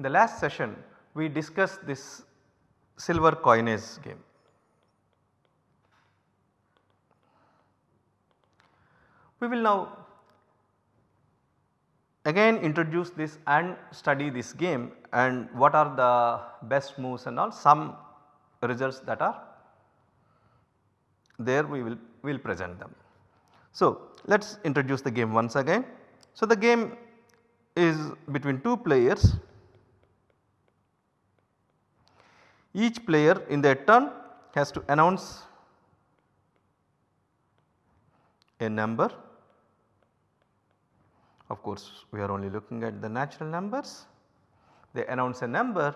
In the last session we discussed this Sylver coinage game. We will now again introduce this and study this game and what are the best moves and all some results that are there we will will present them. So, let us introduce the game once again. So, the game is between 2 players. Each player in their turn has to announce a number. Of course, we are only looking at the natural numbers. They announce a number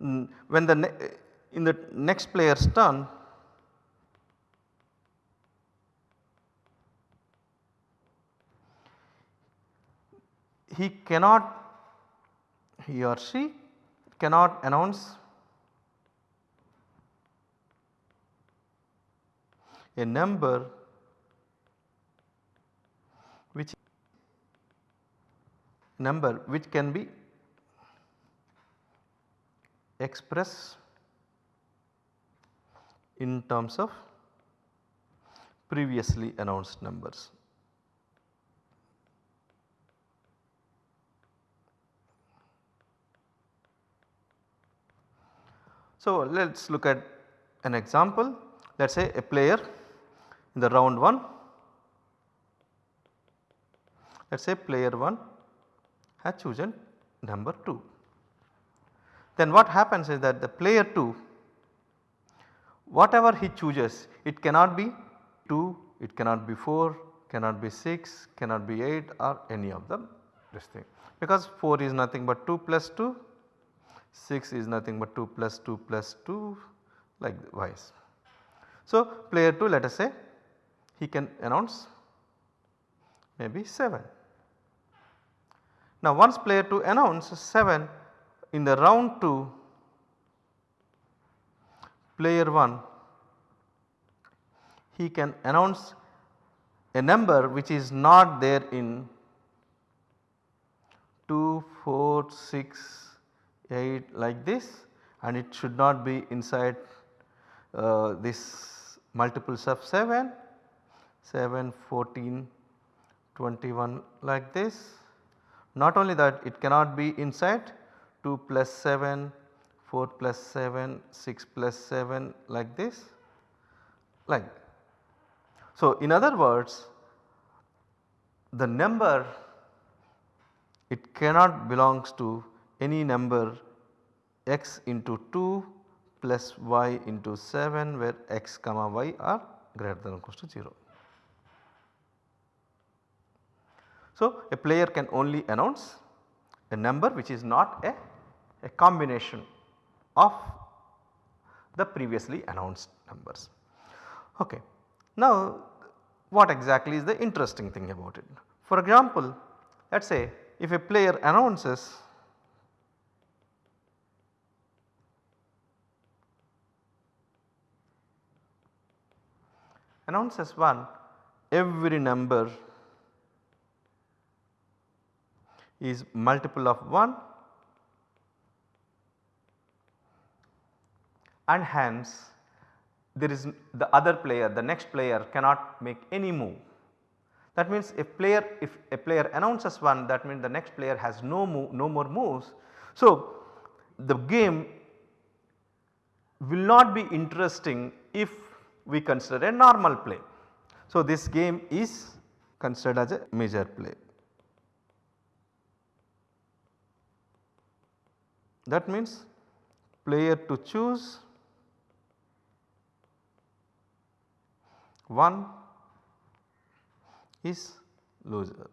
mm, when the in the next player's turn he cannot he or she cannot announce a number which number which can be expressed in terms of previously announced numbers. So, let us look at an example let us say a player in the round 1 let us say player 1 has chosen number 2. Then what happens is that the player 2 whatever he chooses it cannot be 2, it cannot be 4, cannot be 6, cannot be 8 or any of them this thing because 4 is nothing but 2 plus 2 6 is nothing but 2 plus 2 plus 2 like wise. So, player 2 let us say he can announce maybe 7. Now once player 2 announces 7 in the round 2 player 1 he can announce a number which is not there in 2, 4, 6, 8 like this and it should not be inside uh, this multiples of 7, 7, 14, 21 like this. Not only that it cannot be inside 2 plus 7, 4 plus 7, 6 plus 7 like this like. So, in other words the number it cannot belongs to any number x into 2 plus y into 7 where x comma y are greater than or equal to 0. So, a player can only announce a number which is not a, a combination of the previously announced numbers. Okay. Now what exactly is the interesting thing about it? For example, let us say if a player announces announces 1 every number is multiple of 1 and hence there is the other player the next player cannot make any move. That means if player if a player announces 1 that means the next player has no move no more moves. So the game will not be interesting if we consider a normal play. So, this game is considered as a misère play. That means player to choose 1 is loser.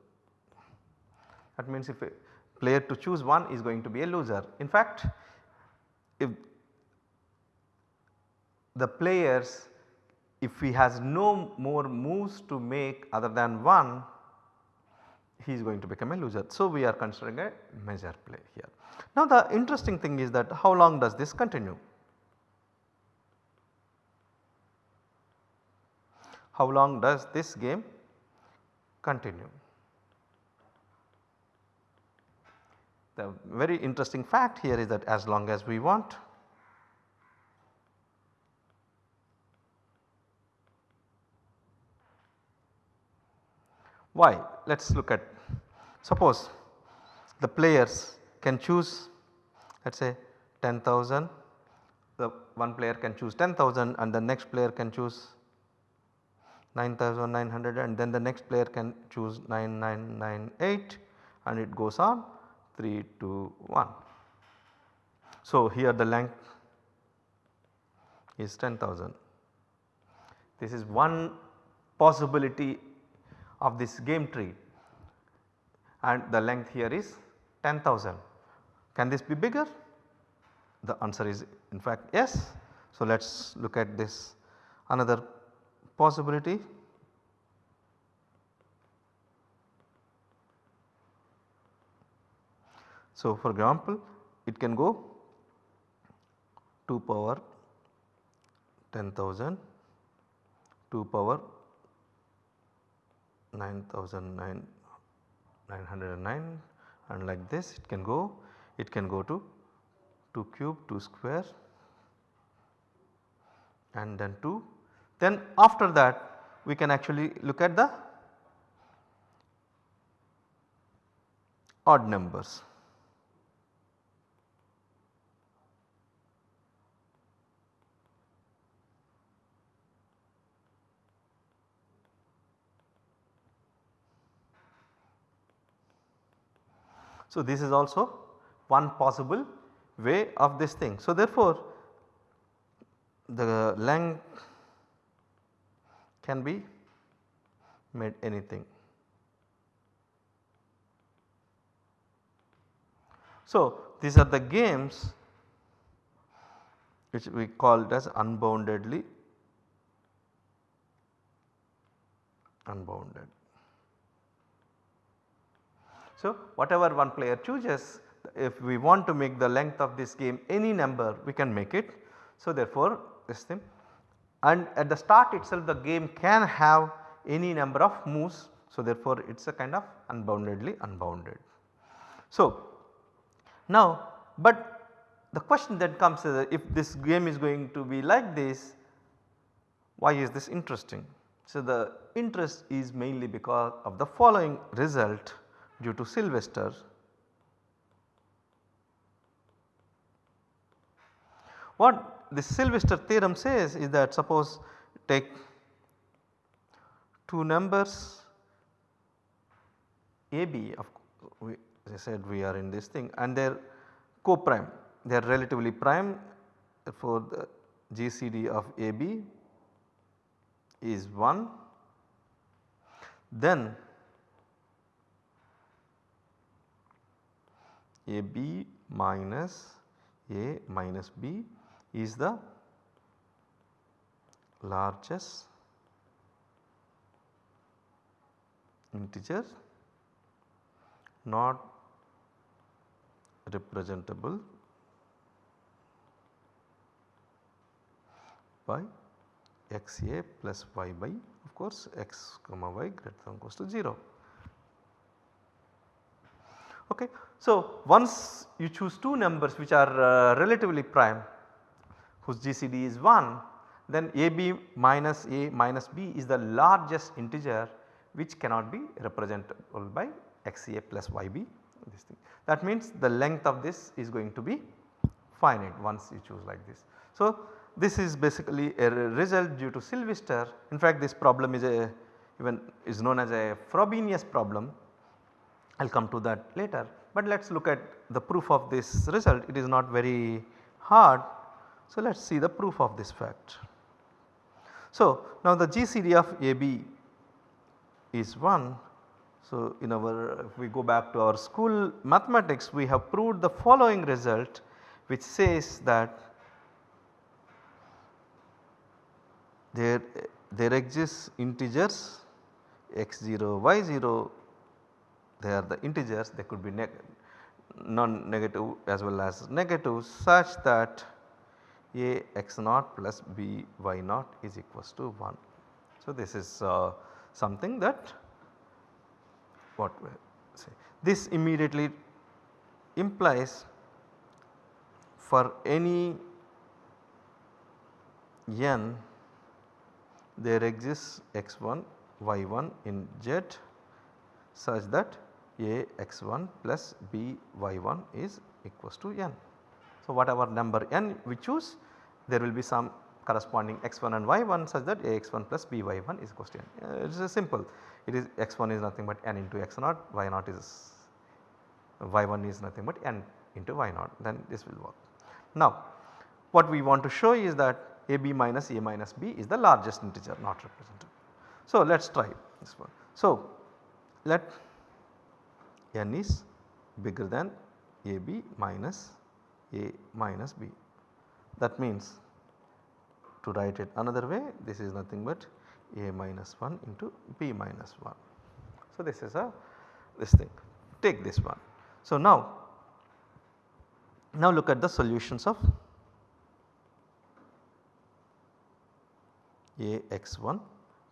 That means if a player to choose 1 is going to be a loser. In fact, if the players if he has no more moves to make other than 1 he is going to become a loser. So, we are considering a misère play here. Now the interesting thing is that how long does this continue? How long does this game continue? the very interesting fact here is that as long as we want Why? Let us look at suppose the players can choose let us say 10,000 the one player can choose 10,000 and the next player can choose 9900 and then the next player can choose 9998 and it goes on 3 2 1. So here the length is 10,000. This is one possibility of this game tree and the length here is 10,000. Can this be bigger? The answer is in fact yes. So let us look at this another possibility. So for example it can go 2 power 10,000 2 power 9909 and like this it can go it can go to 2 cube 2 square and then 2 then after that we can actually look at the odd numbers. So, this is also one possible way of this thing. So, therefore, the length can be made anything. So, these are the games which we called as unboundedly unbounded. So, whatever one player chooses if we want to make the length of this game any number we can make it. So, therefore, this thing and at the start itself the game can have any number of moves. So, therefore, it is a kind of unboundedly unbounded. So, now but the question that comes is if this game is going to be like this why is this interesting? So, the interest is mainly because of the following result due to Sylvester. What the Sylvester theorem says is that suppose take two numbers AB of we as I said we are in this thing and they are co-prime. They are relatively prime for the GCD of AB is 1 then a b minus a minus b is the largest integer not representable by x a plus y by of course x comma y greater than or equals to 0. Okay. So, once you choose two numbers which are uh, relatively prime whose GCD is 1 then AB minus A minus B is the largest integer which cannot be representable by XA plus YB this thing. That means the length of this is going to be finite once you choose like this. So, this is basically a result due to Sylvester in fact this problem is a even is known as a Frobenius problem I will come to that later. But let us look at the proof of this result it is not very hard. So, let us see the proof of this fact. So, now the GCD of AB is 1. So, in our if we go back to our school mathematics we have proved the following result which says that there, there exists integers x0, y0 they are the integers they could be non-negative as well as negative such that a x naught plus b y naught is equals to 1. So, this is uh, something that what we say this immediately implies for any n there exists x1 y1 in Z such that a x1 plus b y1 is equals to n. So, whatever number n we choose there will be some corresponding x1 and y1 such that a x1 plus b y1 is equals to n. Uh, it is simple it is x1 is nothing but n into x0 y0 is y1 is nothing but n into y0 then this will work. Now what we want to show is that ab minus a minus b is the largest integer not represented. So let us try this one. So let n is bigger than ab minus a minus b that means to write it another way this is nothing but a minus 1 into b minus 1. So this is a this thing take this one. So now, now look at the solutions of a x1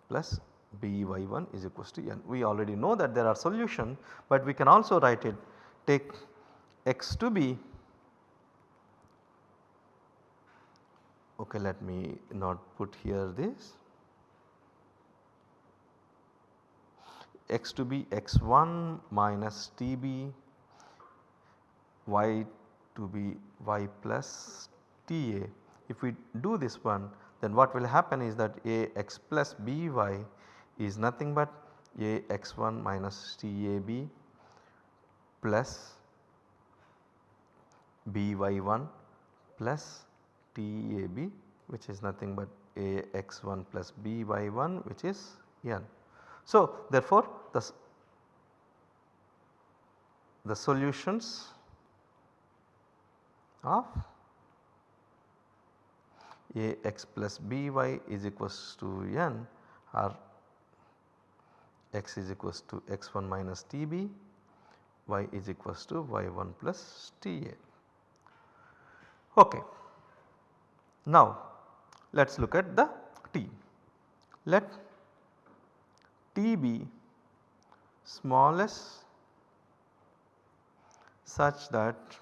plus b y1 is equals to n. We already know that there are solution but we can also write it take x to be okay let me not put here this x to be x1 minus tb y to be y plus ta. If we do this one then what will happen is that a x plus by is nothing but a x1 minus tab plus by1 plus tab which is nothing but a x1 plus by1 which is n. So therefore the, the solutions of a x plus by is equals to n or x is equals to x1 minus tb, y is equals to y1 plus ta. Okay. Now let us look at the t. Let t be smallest such that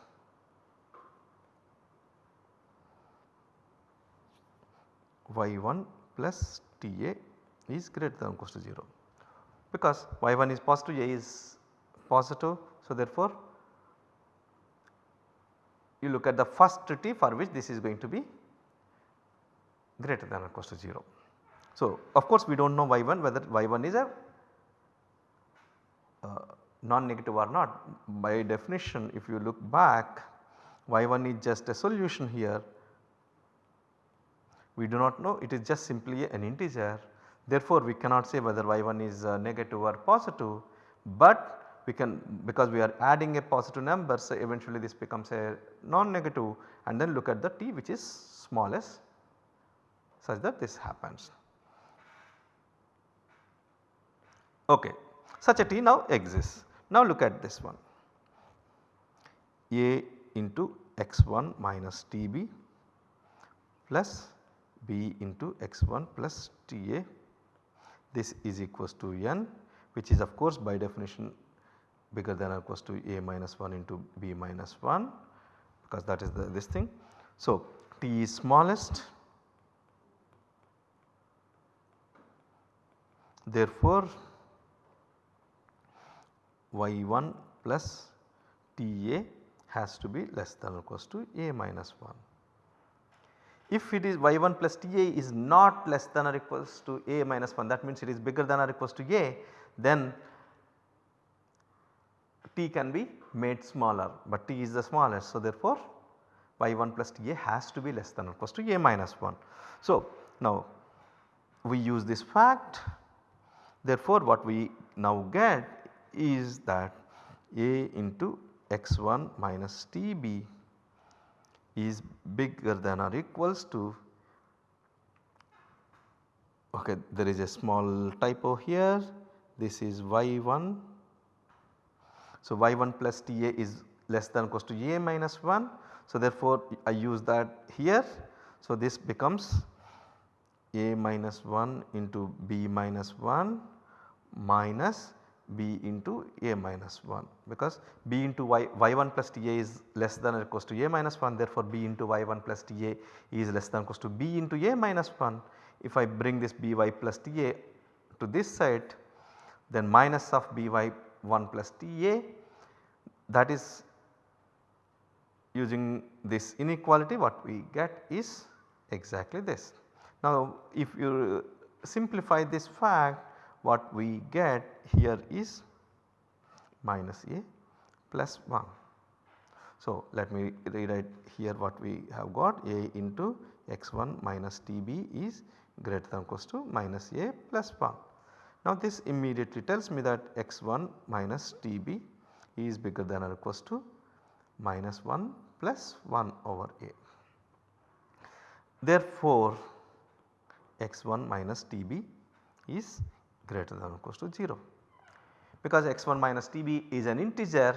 y1 plus Ta is greater than or equal to 0 because y1 is positive A is positive. So, therefore, you look at the first t for which this is going to be greater than or equal to 0. So, of course, we do not know y1 whether y1 is a uh, non-negative or not. By definition if you look back y1 is just a solution here. We do not know. It is just simply an integer. Therefore we cannot say whether y1 is uh, negative or positive. But we can because we are adding a positive number so eventually this becomes a non-negative. And then look at the t which is smallest such that this happens. Okay. Such a t now exists. Now look at this one a into x1 minus tb plus b into x1 plus Ta this is equals to n which is of course by definition bigger than or equals to a minus 1 into b minus 1 because that is the this thing. So, t is smallest therefore, y1 plus Ta has to be less than or equals to a minus 1. If it is y1 plus Ta is not less than or equals to a minus 1 that means it is bigger than or equals to a then t can be made smaller but t is the smallest. So, therefore, y1 plus Ta has to be less than or equals to a minus 1. So, now we use this fact therefore, what we now get is that a into x1 minus tb is bigger than or equals to okay there is a small typo here this is y1. So, y1 plus Ta is less than or equals to A minus 1. So, therefore, I use that here. So, this becomes A minus 1 into B minus 1 minus b into a minus 1 because b into y y1 plus ta is less than or equals to a minus 1 therefore b into y1 plus ta is less than or equals to b into a minus 1. If I bring this by plus ta to this side then minus of by1 plus ta that is using this inequality what we get is exactly this. Now if you simplify this fact what we get here is minus a plus 1. So let me rewrite here what we have got a into x1 minus tb is greater than or equals to minus a plus 1. Now this immediately tells me that x1 minus tb is bigger than or equals to minus 1 plus 1 over a. Therefore x1 minus tb is greater than or equals to 0 because x1 minus tb is an integer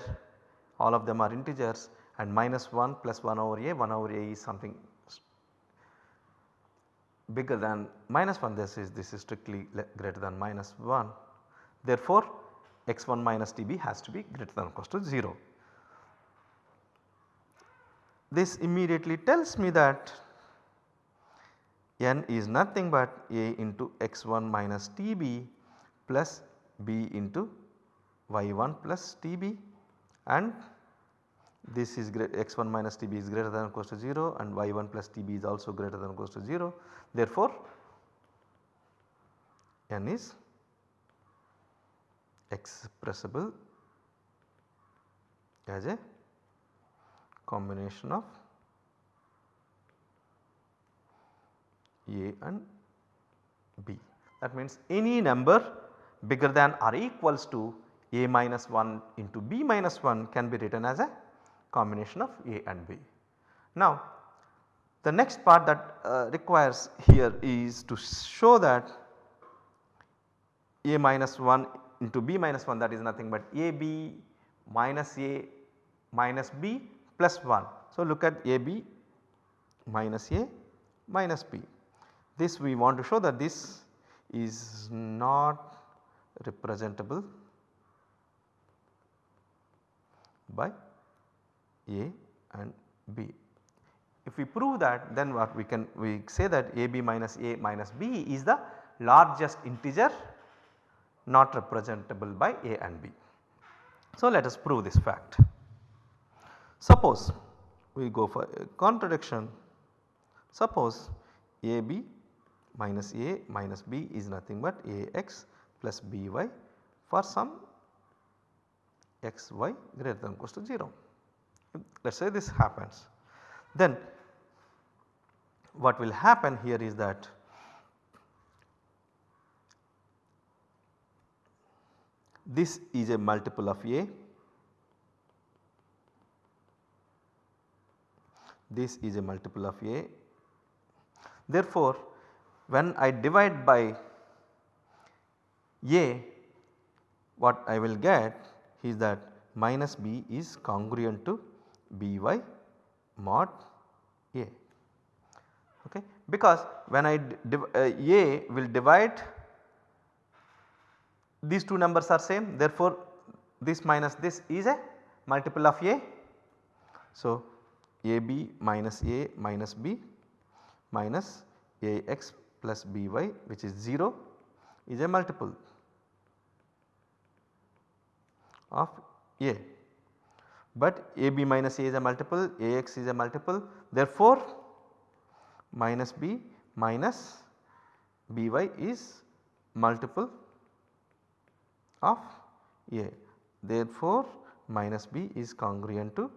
all of them are integers and minus 1 plus 1 over a 1 over a is something bigger than minus 1 this is this is strictly greater than minus 1. Therefore x1 minus tb has to be greater than or equals to 0. This immediately tells me that n is nothing but a into x1 minus tb plus b into y1 plus tb and this is x1 minus tb is greater than or equal to 0 and y1 plus tb is also greater than or equal to 0. Therefore, n is expressible as a combination of a and b. That means any number bigger than or equals to a minus 1 into b minus 1 can be written as a combination of A and B. Now the next part that uh, requires here is to show that A minus 1 into B minus 1 that is nothing but AB minus A minus B plus 1. So look at AB minus A minus B. This we want to show that this is not representable by a and B. If we prove that then what we can we say that AB minus A minus B is the largest integer not representable by A and B. So let us prove this fact. Suppose we go for a contradiction suppose AB minus A minus B is nothing but AX plus BY for some xy greater than equals to 0 let us say this happens then what will happen here is that this is a multiple of A, this is a multiple of A. Therefore, when I divide by A what I will get is that minus B is congruent to by mod A. Okay? Because when I uh, A will divide these two numbers are same therefore this minus this is a multiple of A. So AB minus A minus B minus AX plus BY which is 0 is a multiple of A but AB minus A is a multiple, AX is a multiple therefore minus B minus BY is multiple of A. Therefore minus B is congruent to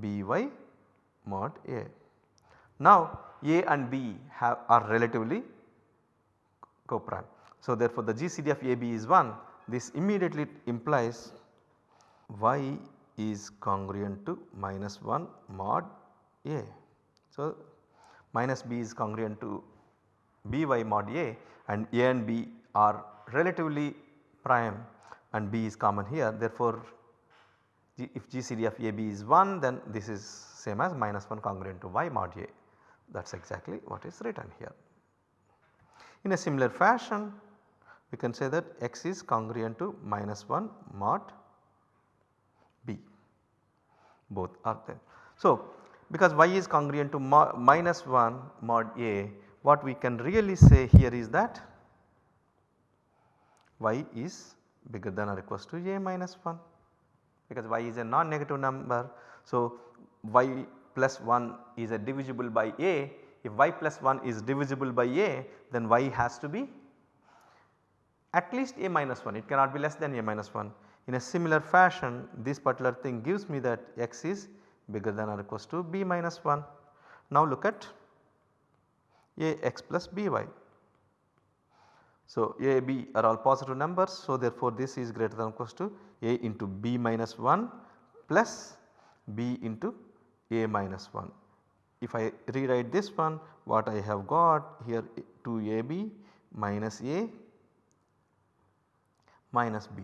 BY mod A. Now A and B have are relatively coprime. So therefore the GCD of AB is 1 this immediately implies y is congruent to minus 1 mod A. So, minus b is congruent to by mod A and A and B are relatively prime and B is common here therefore, if GCD of AB is 1 then this is same as minus 1 congruent to y mod A that is exactly what is written here. In a similar fashion we can say that x is congruent to minus 1 mod b both are there. So, because y is congruent to minus 1 mod a what we can really say here is that y is bigger than or equals to a minus 1 because y is a non-negative number. So, y plus 1 is a divisible by a if y plus 1 is divisible by a then y has to be at least a minus 1 it cannot be less than a minus 1. In a similar fashion this particular thing gives me that x is bigger than or equals to b minus 1. Now look at a x plus by. So a b are all positive numbers so therefore this is greater than or equals to a into b minus 1 plus b into a minus 1. If I rewrite this one what I have got here 2ab minus a minus b.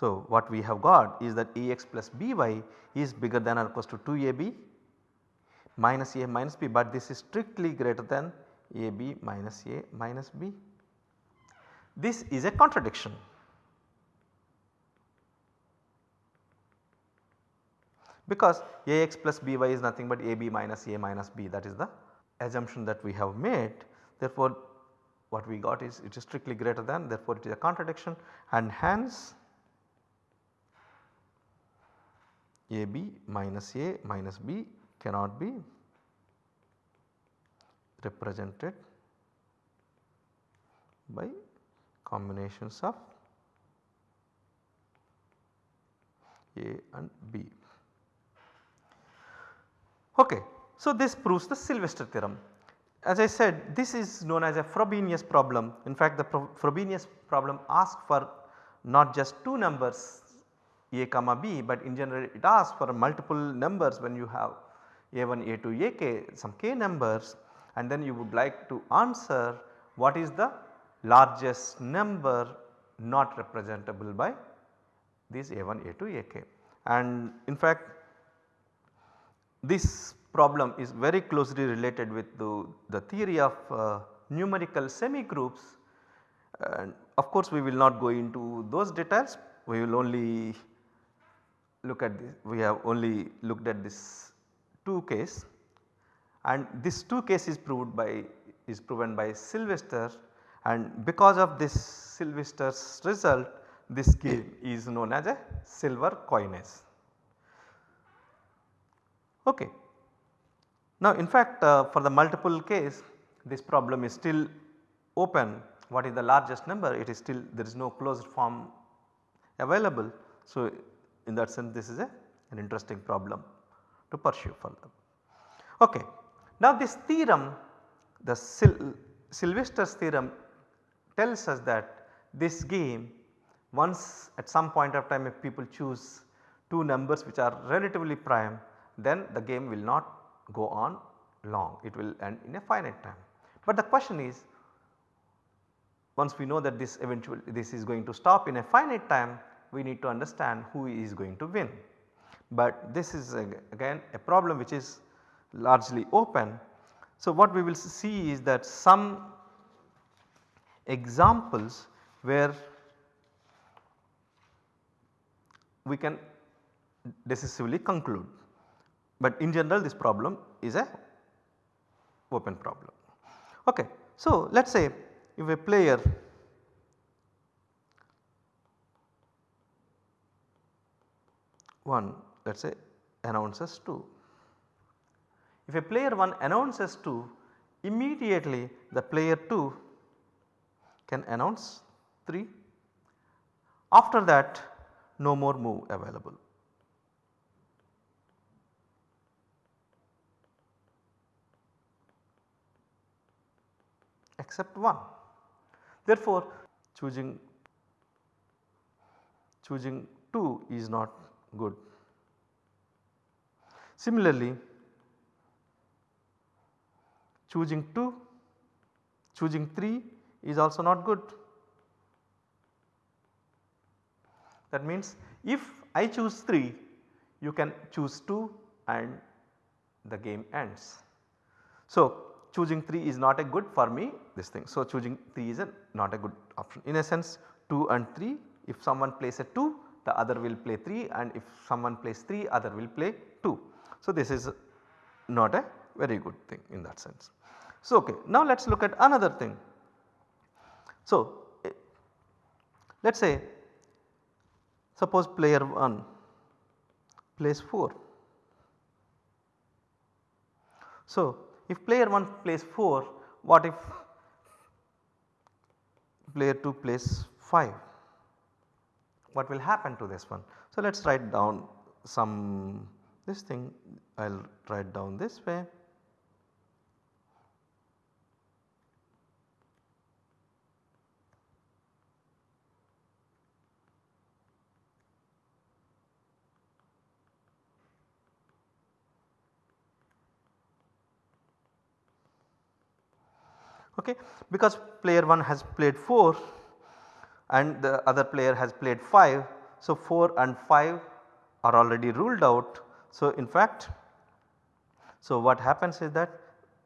So what we have got is that ax plus by is bigger than or equals to 2ab minus a minus b but this is strictly greater than ab minus a minus b. This is a contradiction. because Ax plus By is nothing but Ab minus A minus B that is the assumption that we have made. Therefore, what we got is it is strictly greater than therefore it is a contradiction and hence AB minus A minus B cannot be represented by combinations of A and B. Okay. So, this proves the Sylvester theorem. As I said this is known as a Frobenius problem. In fact, the Frobenius problem asks for not just two numbers a comma b, but in general it asks for multiple numbers when you have a1, a2, ak some k numbers and then you would like to answer what is the largest number not representable by these a1, a2, ak. And in fact this problem is very closely related with the, the theory of uh, numerical semi groups and of course we will not go into those details we will only look at this we have only looked at this 2 case and this 2 case is proved by is proven by Sylvester and because of this Sylvester's result this game is known as a Sylver coinage. Okay. Now in fact uh, for the multiple case this problem is still open what is the largest number it is still there is no closed form available. So in that sense this is a, an interesting problem to pursue further. Okay. Now this theorem the Sil Sylvester's theorem tells us that this game once at some point of time if people choose two numbers which are relatively prime then the game will not go on long it will end in a finite time. But the question is once we know that this eventually this is going to stop in a finite time we need to understand who is going to win. But this is again a problem which is largely open. So what we will see is that some examples where we can decisively conclude but in general this problem is a open problem. Okay. So let us say if a player one let us say announces 2. If a player 1 announces 2 immediately the player 2 can announce 3 after that no more move available. Except 1. Therefore, choosing choosing 2 is not good. Similarly, choosing 2, choosing 3 is also not good. That means if I choose 3 you can choose 2 and the game ends. So choosing 3 is not a good for me this thing. So, choosing 3 is a not a good option. In a sense 2 and 3 if someone plays a 2 the other will play 3 and if someone plays 3 other will play 2. So, this is not a very good thing in that sense. So, okay. now let us look at another thing. So, eh, let us say suppose player 1 plays 4. So, if player 1 plays 4 what if player 2 plays 5 what will happen to this one. So, let us write down some this thing I will write down this way. Okay because player 1 has played 4 and the other player has played 5. So, 4 and 5 are already ruled out. So, in fact, so what happens is that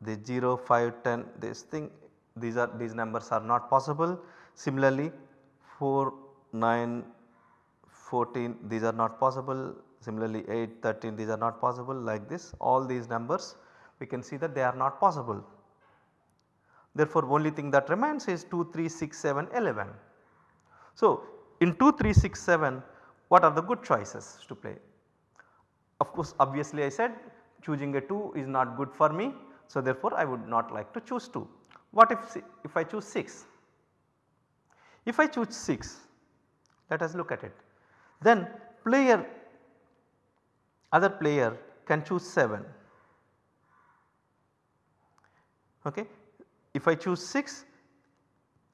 the 0, 5, 10 this thing these are these numbers are not possible. Similarly, 4, 9, 14 these are not possible. Similarly, 8, 13 these are not possible like this all these numbers we can see that they are not possible. Therefore, only thing that remains is 2, 3, 6, 7, 11. So, in 2, 3, 6, 7 what are the good choices to play? Of course, obviously I said choosing a 2 is not good for me. So, therefore, I would not like to choose 2. What if, if I choose 6? If I choose 6 let us look at it then player other player can choose 7 okay if I choose 6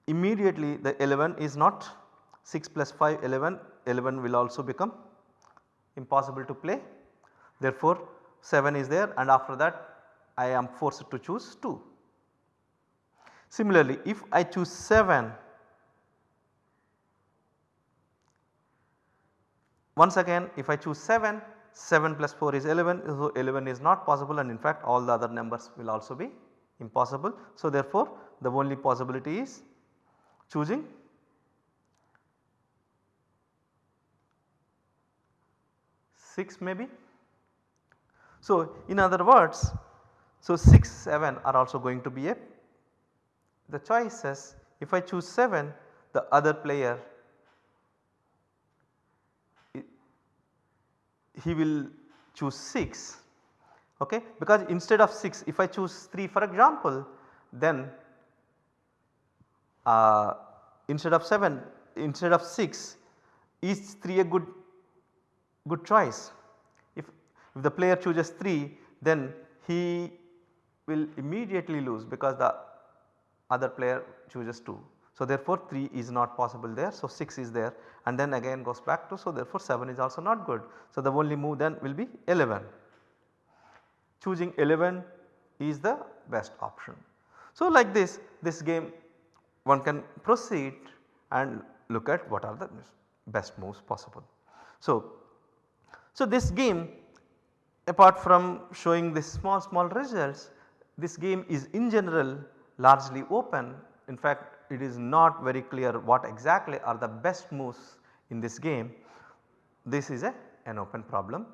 immediately the 11 is not 6 plus 5 11, 11 will also become impossible to play. Therefore, 7 is there and after that I am forced to choose 2. Similarly, if I choose 7 once again if I choose 7 7 plus 4 is 11 so 11 is not possible and in fact all the other numbers will also be impossible. So, therefore, the only possibility is choosing 6 maybe. So, in other words so 6 7 are also going to be a the choices if I choose 7 the other player he will choose 6 okay because instead of 6 if I choose 3 for example then uh, instead of 7 instead of 6 is 3 a good good choice. If, if the player chooses 3 then he will immediately lose because the other player chooses 2. So therefore 3 is not possible there so 6 is there and then again goes back to so therefore 7 is also not good. So the only move then will be 11 choosing 11 is the best option. So like this, this game one can proceed and look at what are the best moves possible. So, so this game apart from showing this small small results this game is in general largely open in fact it is not very clear what exactly are the best moves in this game. This is a, an open problem.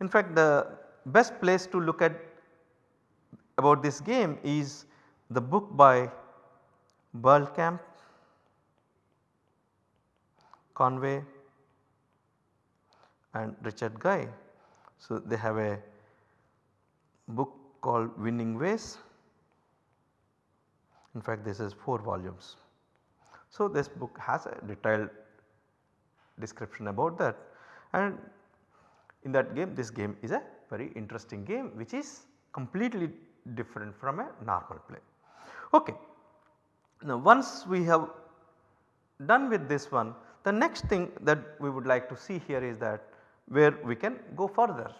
In fact the best place to look at about this game is the book by Berlekamp, Conway and Richard Guy. So, they have a book called Winning Ways. In fact, this is 4 volumes. So, this book has a detailed description about that and in that game this game is a very interesting game which is completely different from a normal play. Okay. Now once we have done with this one the next thing that we would like to see here is that where we can go further.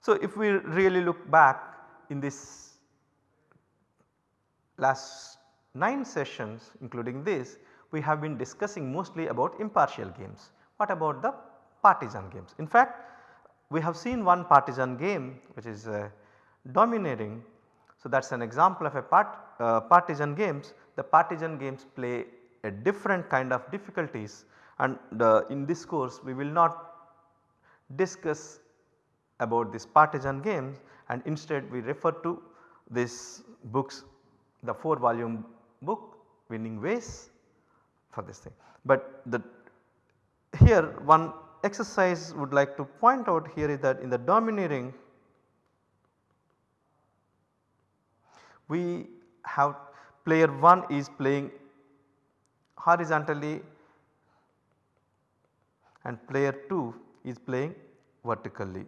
So if we really look back in this last 9 sessions including this we have been discussing mostly about impartial games. What about the partisan games? In fact we have seen one partisan game which is uh, Domineering So, that is an example of a part, uh, partisan games. The partisan games play a different kind of difficulties and uh, in this course we will not discuss about this partisan games and instead we refer to this books the 4 volume book winning ways for this thing. But the here one exercise would like to point out here is that in the domineering we have player 1 is playing horizontally and player 2 is playing vertically.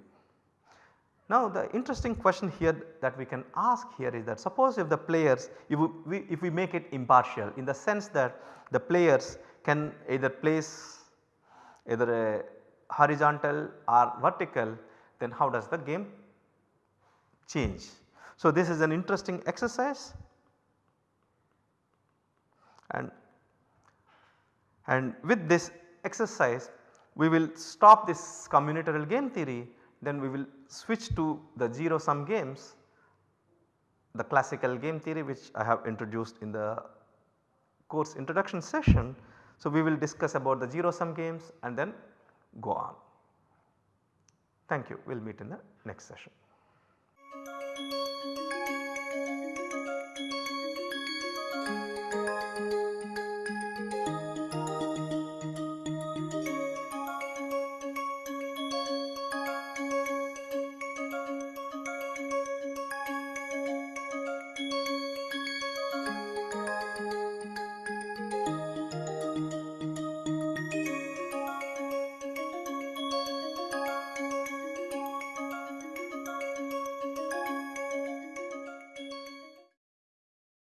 Now the interesting question here that we can ask here is that suppose if the players if we, if we make it impartial in the sense that the players can either place either a horizontal or vertical then how does the game change. So this is an interesting exercise and and with this exercise we will stop this combinatorial game theory then we will switch to the 0 sum games the classical game theory which I have introduced in the course introduction session. So, we will discuss about the 0 sum games and then go on. Thank you. We will meet in the next session.